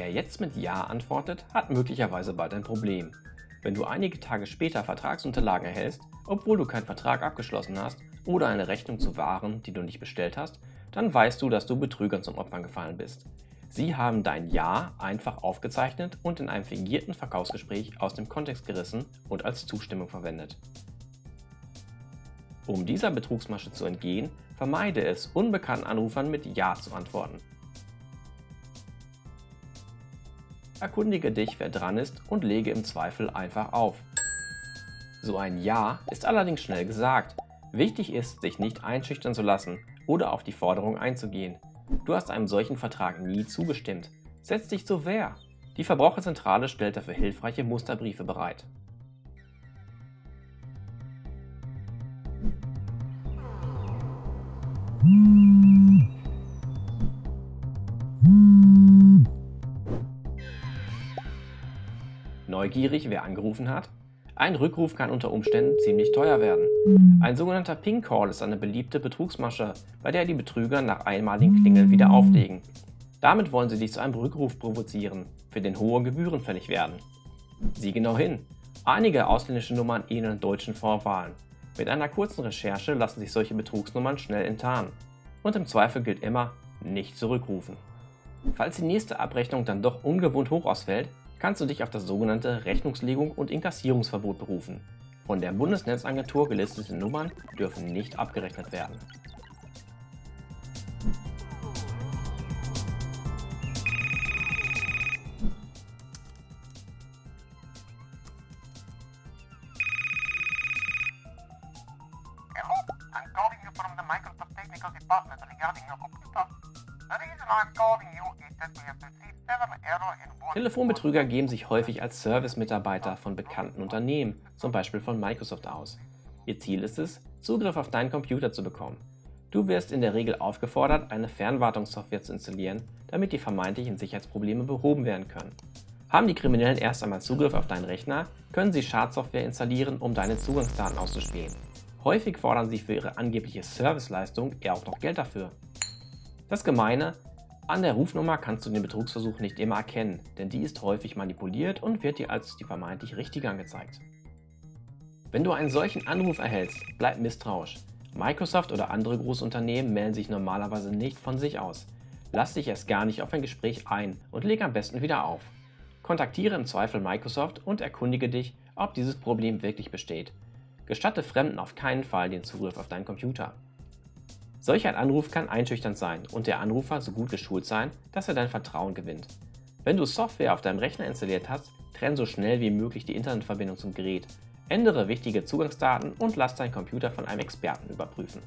Wer jetzt mit Ja antwortet, hat möglicherweise bald ein Problem. Wenn du einige Tage später Vertragsunterlagen erhältst, obwohl du keinen Vertrag abgeschlossen hast oder eine Rechnung zu Waren, die du nicht bestellt hast, dann weißt du, dass du Betrügern zum Opfer gefallen bist. Sie haben dein Ja einfach aufgezeichnet und in einem fingierten Verkaufsgespräch aus dem Kontext gerissen und als Zustimmung verwendet. Um dieser Betrugsmasche zu entgehen, vermeide es, unbekannten Anrufern mit Ja zu antworten. Erkundige dich, wer dran ist und lege im Zweifel einfach auf. So ein Ja ist allerdings schnell gesagt. Wichtig ist, sich nicht einschüchtern zu lassen oder auf die Forderung einzugehen. Du hast einem solchen Vertrag nie zugestimmt. Setz dich zur Wehr. Die Verbraucherzentrale stellt dafür hilfreiche Musterbriefe bereit. Neugierig, wer angerufen hat? Ein Rückruf kann unter Umständen ziemlich teuer werden. Ein sogenannter Ping Call ist eine beliebte Betrugsmasche, bei der die Betrüger nach einmaligen Klingeln wieder auflegen. Damit wollen sie dich zu einem Rückruf provozieren, für den hohe Gebühren fällig werden. Sieh genau hin. Einige ausländische Nummern ähneln deutschen Vorwahlen. Mit einer kurzen Recherche lassen sich solche Betrugsnummern schnell enttarnen. Und im Zweifel gilt immer, nicht zurückrufen. Falls die nächste Abrechnung dann doch ungewohnt hoch ausfällt, kannst du dich auf das sogenannte Rechnungslegung und Inkassierungsverbot berufen. Von der Bundesnetzagentur gelistete Nummern dürfen nicht abgerechnet werden. I'm calling you from the Microsoft Technical Department regarding your computer. The reason I'm calling you Telefonbetrüger geben sich häufig als Service-Mitarbeiter von bekannten Unternehmen, zum Beispiel von Microsoft aus. Ihr Ziel ist es, Zugriff auf deinen Computer zu bekommen. Du wirst in der Regel aufgefordert, eine Fernwartungssoftware zu installieren, damit die vermeintlichen Sicherheitsprobleme behoben werden können. Haben die Kriminellen erst einmal Zugriff auf deinen Rechner, können sie Schadsoftware installieren, um deine Zugangsdaten auszuspähen. Häufig fordern sie für ihre angebliche Serviceleistung eher auch noch Geld dafür. Das Gemeine, an der Rufnummer kannst du den Betrugsversuch nicht immer erkennen, denn die ist häufig manipuliert und wird dir als die vermeintlich richtige angezeigt. Wenn du einen solchen Anruf erhältst, bleib misstrauisch. Microsoft oder andere Großunternehmen melden sich normalerweise nicht von sich aus. Lass dich erst gar nicht auf ein Gespräch ein und leg am besten wieder auf. Kontaktiere im Zweifel Microsoft und erkundige dich, ob dieses Problem wirklich besteht. Gestatte Fremden auf keinen Fall den Zugriff auf deinen Computer. Solch ein Anruf kann einschüchternd sein und der Anrufer so gut geschult sein, dass er dein Vertrauen gewinnt. Wenn du Software auf deinem Rechner installiert hast, trenn so schnell wie möglich die Internetverbindung zum Gerät, ändere wichtige Zugangsdaten und lass deinen Computer von einem Experten überprüfen.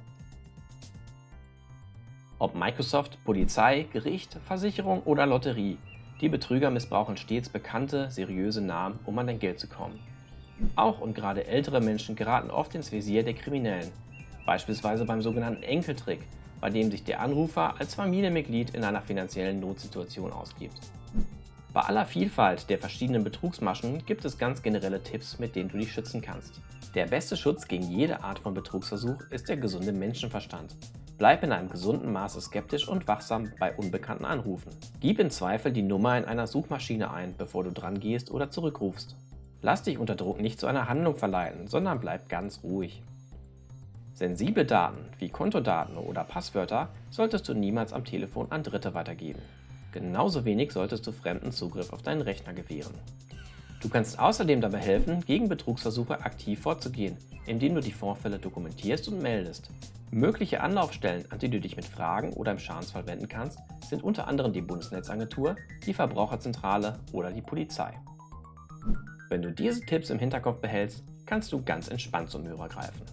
Ob Microsoft, Polizei, Gericht, Versicherung oder Lotterie, die Betrüger missbrauchen stets bekannte, seriöse Namen, um an dein Geld zu kommen. Auch und gerade ältere Menschen geraten oft ins Visier der Kriminellen, beispielsweise beim sogenannten Enkeltrick, bei dem sich der Anrufer als Familienmitglied in einer finanziellen Notsituation ausgibt. Bei aller Vielfalt der verschiedenen Betrugsmaschen gibt es ganz generelle Tipps, mit denen du dich schützen kannst. Der beste Schutz gegen jede Art von Betrugsversuch ist der gesunde Menschenverstand. Bleib in einem gesunden Maße skeptisch und wachsam bei unbekannten Anrufen. Gib im Zweifel die Nummer in einer Suchmaschine ein, bevor du dran gehst oder zurückrufst. Lass dich unter Druck nicht zu einer Handlung verleiten, sondern bleib ganz ruhig. Sensible Daten wie Kontodaten oder Passwörter solltest du niemals am Telefon an Dritte weitergeben. Genauso wenig solltest du Fremden Zugriff auf deinen Rechner gewähren. Du kannst außerdem dabei helfen, gegen Betrugsversuche aktiv vorzugehen, indem du die Vorfälle dokumentierst und meldest. Mögliche Anlaufstellen, an die du dich mit Fragen oder im Schadensfall wenden kannst, sind unter anderem die Bundesnetzagentur, die Verbraucherzentrale oder die Polizei. Wenn du diese Tipps im Hinterkopf behältst, kannst du ganz entspannt zum Hörer greifen.